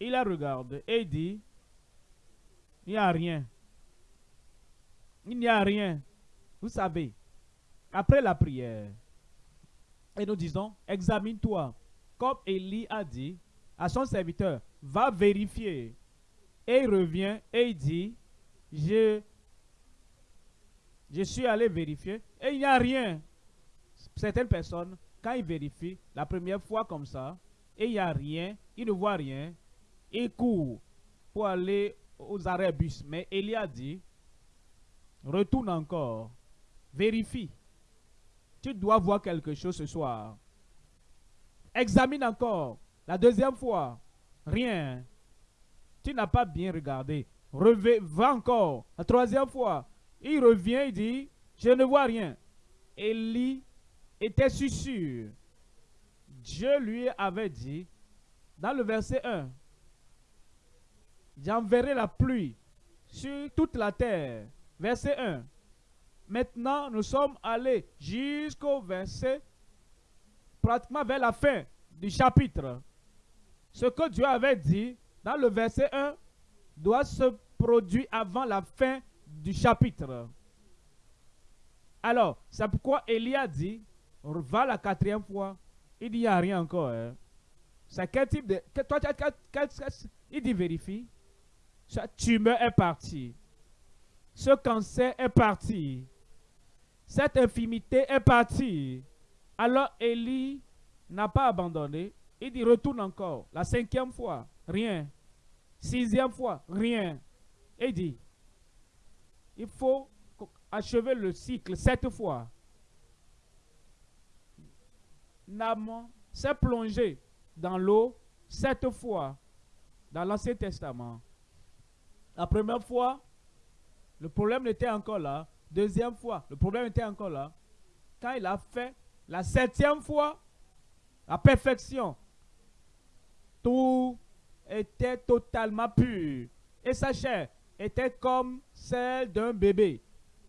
il la regarde et dit, il n'y a rien. Il n'y a rien. Vous savez, après la prière, Et nous disons, examine-toi. Comme Élie a dit à son serviteur, va vérifier. Et il revient et il dit, je, je suis allé vérifier et il n'y a rien. Certaines personnes, quand ils vérifient la première fois comme ça, et il n'y a rien, ils ne voient rien, ils courent pour aller aux arrêts bus. Mais Élie a dit, retourne encore, vérifie. Tu dois voir quelque chose ce soir. Examine encore. La deuxième fois, rien. Tu n'as pas bien regardé. Va encore. La troisième fois, il revient, il dit, je ne vois rien. Élie était sûr. Dieu lui avait dit, dans le verset 1, j'enverrai la pluie sur toute la terre. Verset 1. Maintenant, nous sommes allés jusqu'au verset, pratiquement vers la fin du chapitre. Ce que Dieu avait dit dans le verset 1 doit se produire avant la fin du chapitre. Alors, c'est pourquoi Élie a dit, va la quatrième fois, il n'y a rien encore. Hein. C'est quel type de... Toi, il dit vérifie. Cette tumeur est partie. Ce cancer est parti. Cette infimité est partie. Alors Élie n'a pas abandonné. Il dit retourne encore. La cinquième fois, rien. Sixième fois, rien. Il dit, il faut achever le cycle sept fois. Naman s'est plongé dans l'eau sept fois dans l'Ancien Testament. La première fois, le problème était encore là. Deuxième fois, le problème était encore là. Quand il a fait la septième fois, la perfection, tout était totalement pur. Et sa chair était comme celle d'un bébé.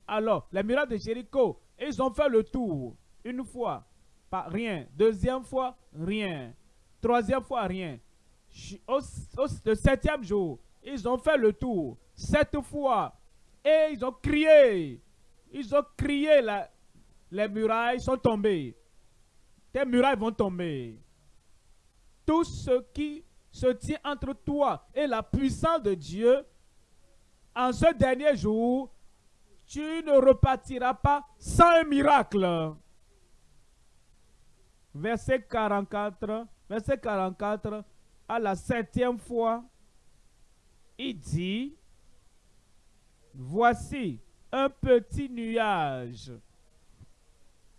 Alors, les miracles de Jéricho, ils ont fait le tour une fois, pas rien. Deuxième fois, rien. Troisième fois, rien. le septième jour, ils ont fait le tour. Sept fois. Et ils ont crié. Ils ont crié. La, les murailles sont tombées. Tes murailles vont tomber. Tout ce qui se tient entre toi et la puissance de Dieu, en ce dernier jour, tu ne repartiras pas sans un miracle. Verset 44, verset 44, à la septième fois, il dit, voici un petit nuage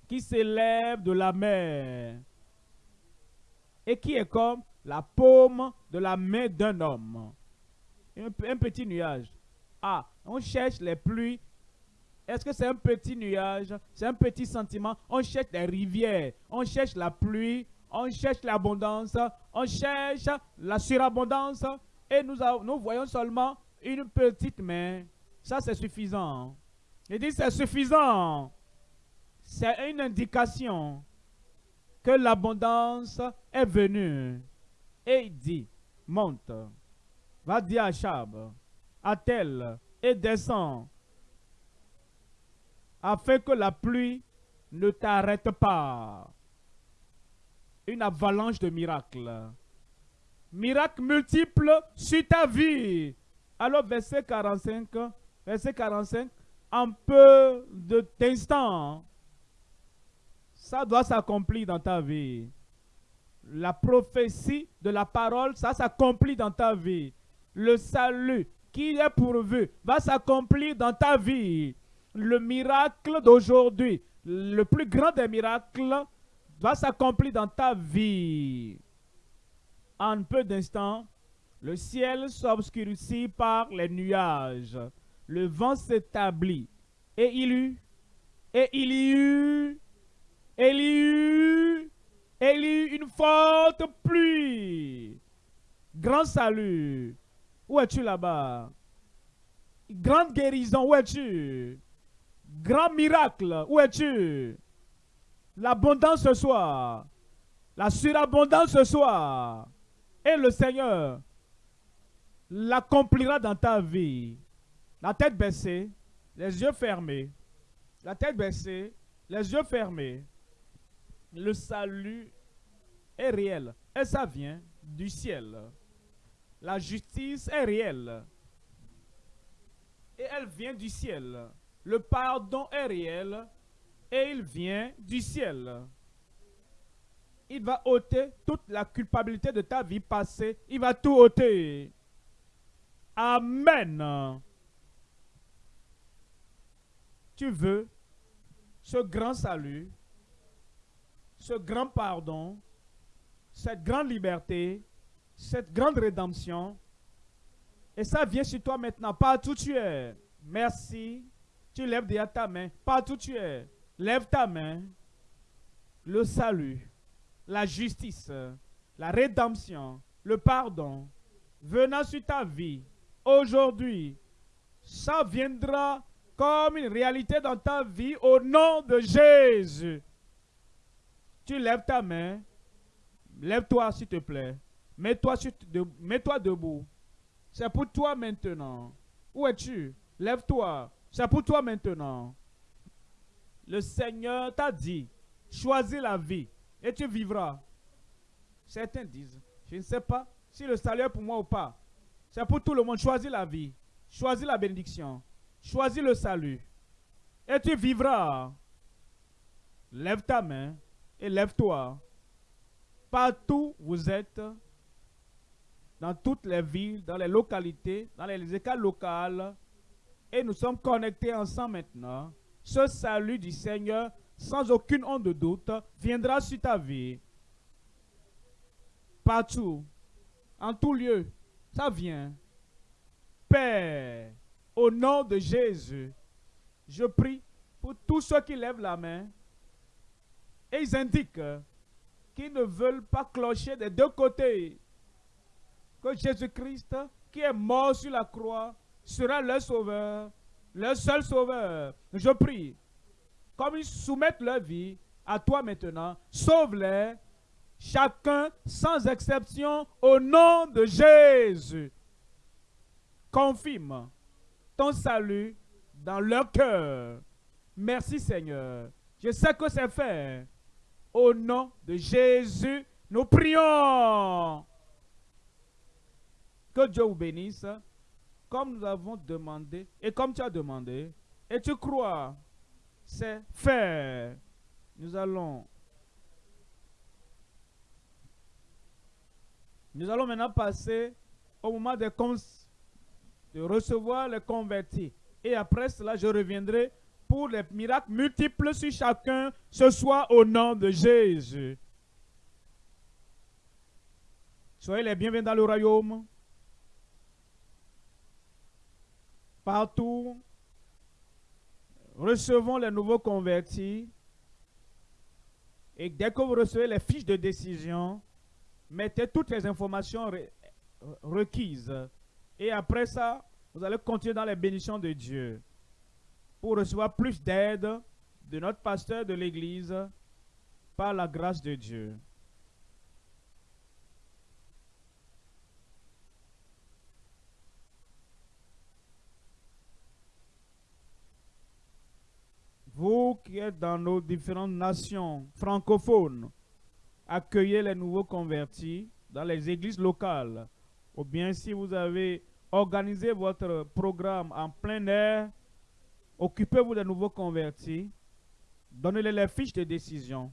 qui s'élève de la mer et qui est comme la paume de la main d'un homme. Un, un, petit nuage. Ah, on cherche les pluies. Est-ce que c'est un petit nuage? C'est un petit sentiment. On cherche les rivières. On cherche la pluie. On cherche l'abondance. On cherche la surabondance et nous, nous voyons seulement une petite main, ça c'est suffisant. Il dit c'est suffisant. C'est une indication que l'abondance est venue. Et il dit, monte, va dire à Chab, tel, et descend, afin que la pluie ne t'arrête pas. Une avalanche de miracles miracles multiples sur ta vie. Alors, verset 45, verset 45, en peu d'instants, ça doit s'accomplir dans ta vie. La prophétie de la parole, ça s'accomplit dans ta vie. Le salut qui est pourvu va s'accomplir dans ta vie. Le miracle d'aujourd'hui, le plus grand des miracles, va s'accomplir dans ta vie. En peu d'instants, le ciel s'obscurcit par les nuages. Le vent s'établit. Et il eut, et il y eut, et il y eut, et il y eut une forte pluie. Grand salut. Où es-tu là-bas? Grande guérison, où es-tu? Grand miracle, où es-tu? L'abondance ce soir. La surabondance ce soir. Et le Seigneur l'accomplira dans ta vie. La tête baissée, les yeux fermés. La tête baissée, les yeux fermés. le salut est réel et ça vient du ciel. La justice est réelle et elle vient du ciel. Le pardon est réel et il vient du ciel. Il va ôter toute la culpabilité de ta vie passée. Il va tout ôter. Amen. Tu veux ce grand salut, ce grand pardon, cette grande liberté, cette grande rédemption. Et ça vient sur toi maintenant, partout où tu es. Merci. Tu lèves déjà ta main, partout où tu es. Lève ta main. Le salut, la justice, la rédemption, le pardon, venant sur ta vie, aujourd'hui, ça viendra comme une réalité dans ta vie au nom de Jésus. Tu lèves ta main. Lève-toi, s'il te plaît. Mets-toi mets debout. C'est pour toi maintenant. Où es-tu? Lève-toi. C'est pour toi maintenant. Le Seigneur t'a dit, choisis la vie et tu vivras. Certains disent, je ne sais pas si le salut est pour moi ou pas. C'est pour tout le monde. Choisis la vie. Choisis la bénédiction. Choisis le salut. Et tu vivras. Lève ta main et lève-toi. Partout où vous êtes, dans toutes les villes, dans les localités, dans les écoles locales, et nous sommes connectés ensemble maintenant. Ce salut du Seigneur, sans aucune onde de doute, viendra sur ta vie. Partout, en tout lieu, ça vient. Père, au nom de Jésus, je prie pour tous ceux qui lèvent la main et ils indiquent qu'ils ne veulent pas clocher des deux côtés. Que Jésus-Christ, qui est mort sur la croix, sera leur sauveur, leur seul sauveur. Je prie, comme ils soumettent leur vie à toi maintenant, sauve-les, chacun sans exception, au nom de Jésus. Confirme ton salut dans leur cœur. Merci Seigneur. Je sais que c'est fait. Au nom de Jésus, nous prions. Que Dieu vous bénisse, comme nous avons demandé, et comme tu as demandé, et tu crois, c'est fait. Nous allons Nous allons maintenant passer au moment de recevoir les convertis. Et après cela, je reviendrai pour les miracles multiples sur chacun ce soir au nom de Jésus. Soyez les bienvenus dans le royaume. Partout, recevons les nouveaux convertis. Et dès que vous recevez les fiches de décision, mettez toutes les informations requises et après ça, vous allez continuer dans les bénédictions de Dieu pour recevoir plus d'aide de notre pasteur de l'Église par la grâce de Dieu. Vous qui êtes dans nos différentes nations francophones, accueillez les nouveaux convertis dans les églises locales ou bien si vous avez organisé votre programme en plein air, occupez-vous des nouveaux convertis, donnez-les les fiches de décision.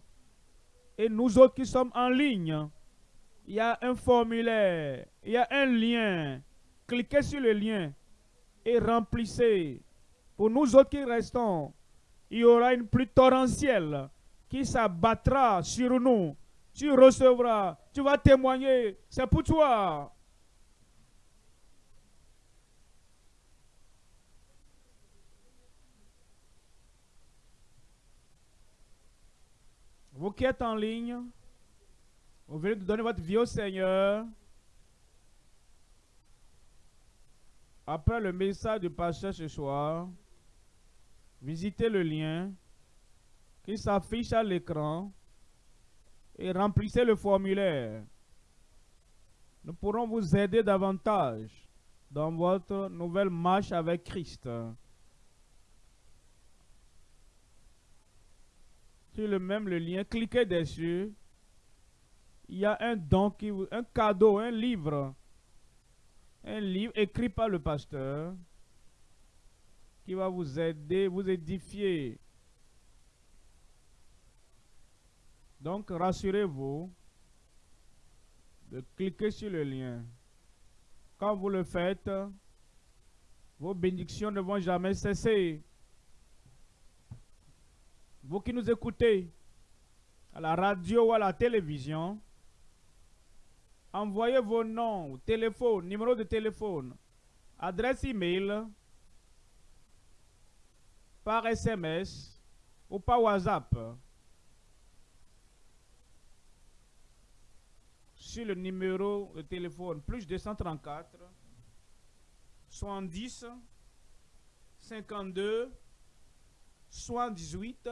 Et nous autres qui sommes en ligne, il y a un formulaire, il y a un lien. Cliquez sur le lien et remplissez. Pour nous autres qui restons, il y aura une pluie torrentielle qui s'abattra sur nous. Tu recevras, tu vas témoigner, c'est pour toi. Vous qui êtes en ligne, vous venez de donner votre vie au Seigneur. Après le message du pasteur ce soir, visitez le lien qui s'affiche à l'écran et remplissez le formulaire. Nous pourrons vous aider davantage dans votre nouvelle marche avec Christ. sur le même lien, cliquez dessus. Il y a un don, qui, un cadeau, un livre. Un livre écrit par le pasteur qui va vous aider, vous édifier. Donc, rassurez-vous de cliquer sur le lien. Quand vous le faites, vos bénédictions ne vont jamais cesser. Vous qui nous écoutez à la radio ou à la télévision, envoyez vos noms, téléphone, numéro de téléphone, adresse email par SMS ou par WhatsApp sur le numéro de téléphone plus 234 70 52 78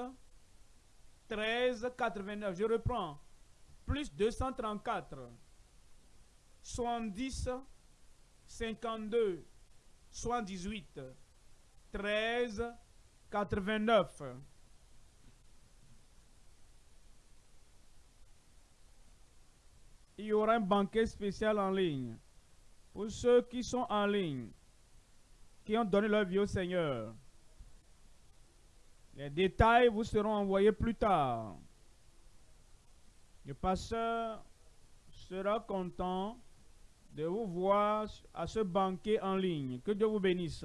13 89. Je reprends. Plus 234 70 52 78 13 89. Il y aura un banquet spécial en ligne. Pour ceux qui sont en ligne, qui ont donné leur vie au Seigneur. Les détails vous seront envoyés plus tard. Le pasteur sera content de vous voir à ce banquet en ligne. Que Dieu vous bénisse.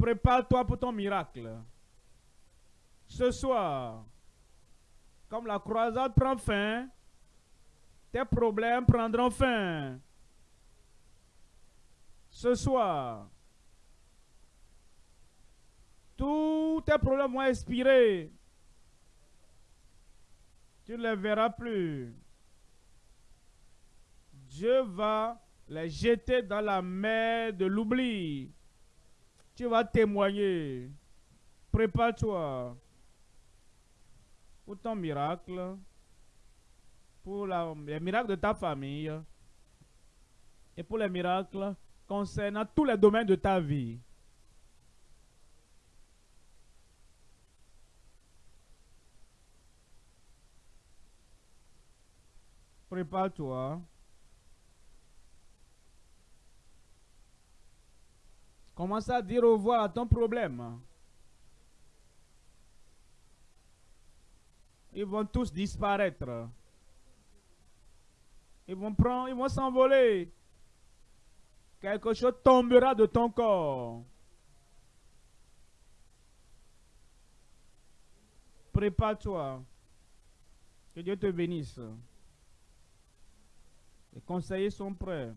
Prépare-toi pour ton miracle. Ce soir, comme la croisade prend fin, tes problèmes prendront fin. Ce soir, tous tes problèmes vont expirer. Tu ne les verras plus. Dieu va les jeter dans la mer de l'oubli. Tu vas témoigner. Prépare-toi pour ton miracle, pour les miracles de ta famille et pour les miracles concernant tous les domaines de ta vie. Prépare-toi. Commence à dire au revoir à ton problème. ils vont tous disparaître. Ils vont prendre, ils vont s'envoler. Quelque chose tombera de ton corps. Prépare-toi. Que Dieu te bénisse. Les conseillers sont prêts.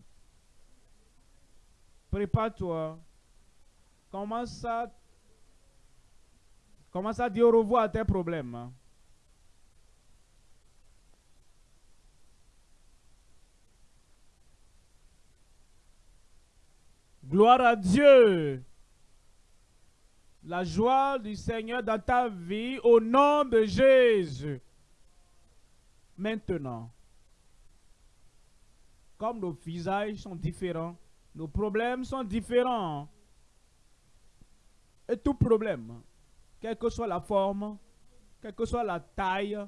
Prépare-toi. Commence à, commence à dire au revoir à tes problèmes. Gloire à Dieu. La joie du Seigneur dans ta vie au nom de Jésus. Maintenant, comme nos visages sont différents, nos problèmes sont différents. Et tout problème, quelle que soit la forme, quelle que soit la taille,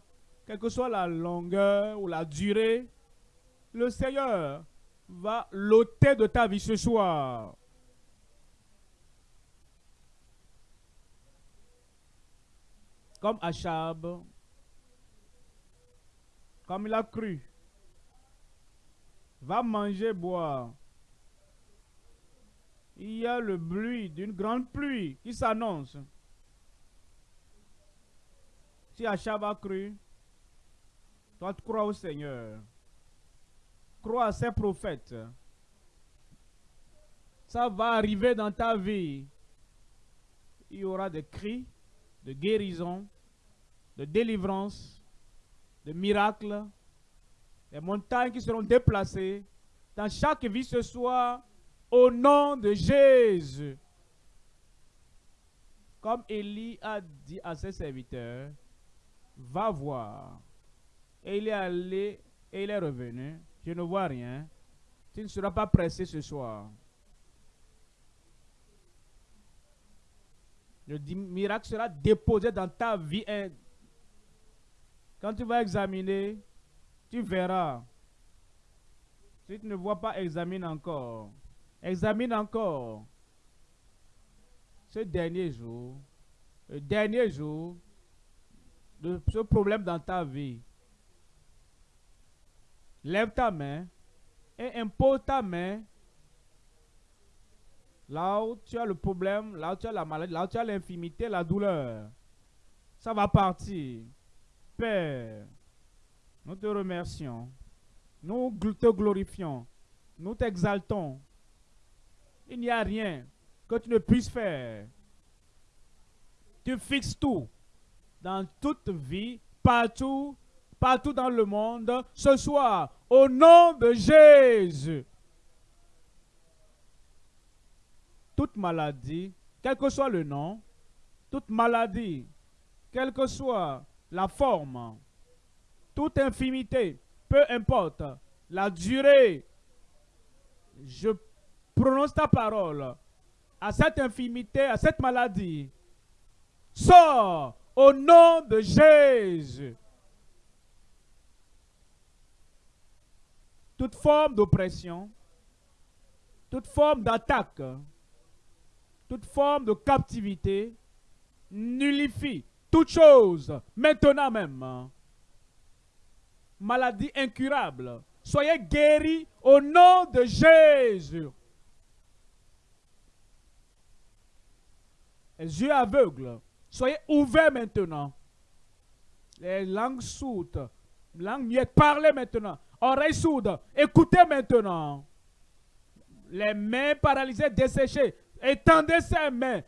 quelle que soit la longueur ou la durée, le Seigneur va l'ôter de ta vie ce soir. Comme Achab, comme il a cru, va manger, boire. Il y a le bruit d'une grande pluie qui s'annonce. Si Achab a cru, toi tu crois au Seigneur crois à ces prophètes. Ça va arriver dans ta vie. Il y aura des cris de guérison, de délivrance, de miracles, des montagnes qui seront déplacées dans chaque vie ce soir au nom de Jésus. Comme Élie a dit à ses serviteurs, va voir. Et il est allé et il est revenu. Je ne vois rien. Tu ne seras pas pressé ce soir. Le miracle sera déposé dans ta vie. Quand tu vas examiner, tu verras. Si tu ne vois pas, examine encore. Examine encore. Ce dernier jour, le dernier jour de ce problème dans ta vie. Lève ta main et impose ta main là où tu as le problème, là où tu as la maladie, là où tu as l'infimité, la douleur. Ça va partir. Père, nous te remercions. Nous te glorifions. Nous t'exaltons. Il n'y a rien que tu ne puisses faire. Tu fixes tout dans toute vie, partout, partout dans le monde, ce soir, au nom de Jésus. Toute maladie, quel que soit le nom, toute maladie, quelle que soit la forme, toute infimité, peu importe la durée, je prononce ta parole à cette infimité, à cette maladie. Sors au nom de Jésus. Toute forme d'oppression, toute forme d'attaque, toute forme de captivité, nullifie toute chose, maintenant même. Maladie incurable, soyez guéris au nom de Jésus. Les yeux aveugles, Soyez ouverts maintenant. Les langues sourdes, langues muettes, parlez maintenant. Oreilles sourdes, écoutez maintenant. Les mains paralysées, desséchées, étendez ces mains.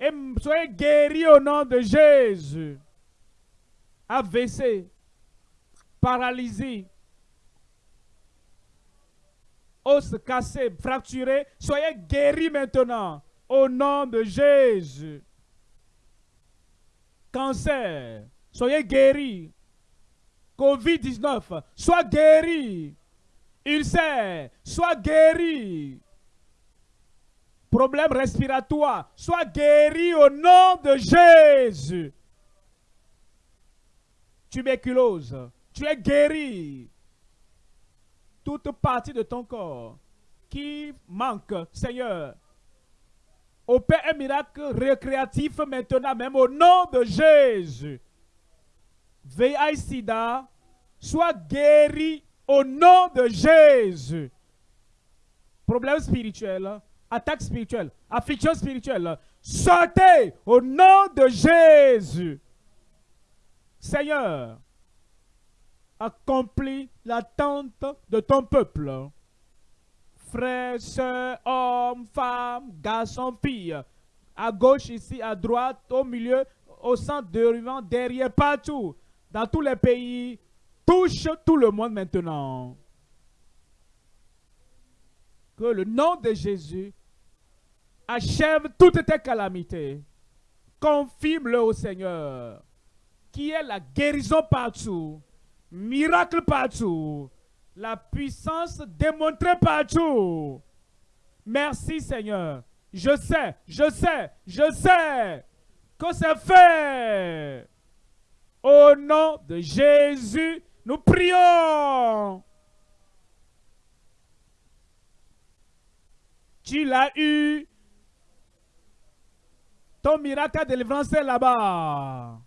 Et soyez guéris au nom de Jésus. AVC, paralysé, os cassés, fracturés, soyez guéris maintenant au nom de Jésus cancer, soyez guéris. Covid-19, sois guéri. Ulcère, sois guéri. Problème respiratoire, sois guéri au nom de Jésus. Tuberculose, tu es guéri. Toute partie de ton corps qui manque, Seigneur, Opère un miracle récréatif maintenant, même au nom de Jésus. VIH SIDA, soit guéri au nom de Jésus. Problème spirituel, attaque spirituelle, affliction spirituelle, sortez au nom de Jésus. Seigneur, accomplis l'attente de ton peuple frères, soeurs, hommes, femmes, garçons, filles, à gauche ici, à droite, au milieu, au centre de derrière, partout, dans tous les pays, touche tout le monde maintenant. Que le nom de Jésus achève toutes tes calamités. Confirme-le au Seigneur, qui est la guérison partout, miracle partout, la puissance démontrée partout. Merci Seigneur. Je sais, je sais, je sais que c'est fait. Au nom de Jésus, nous prions. Tu l'as eu. Ton miracle de délivrance là-bas.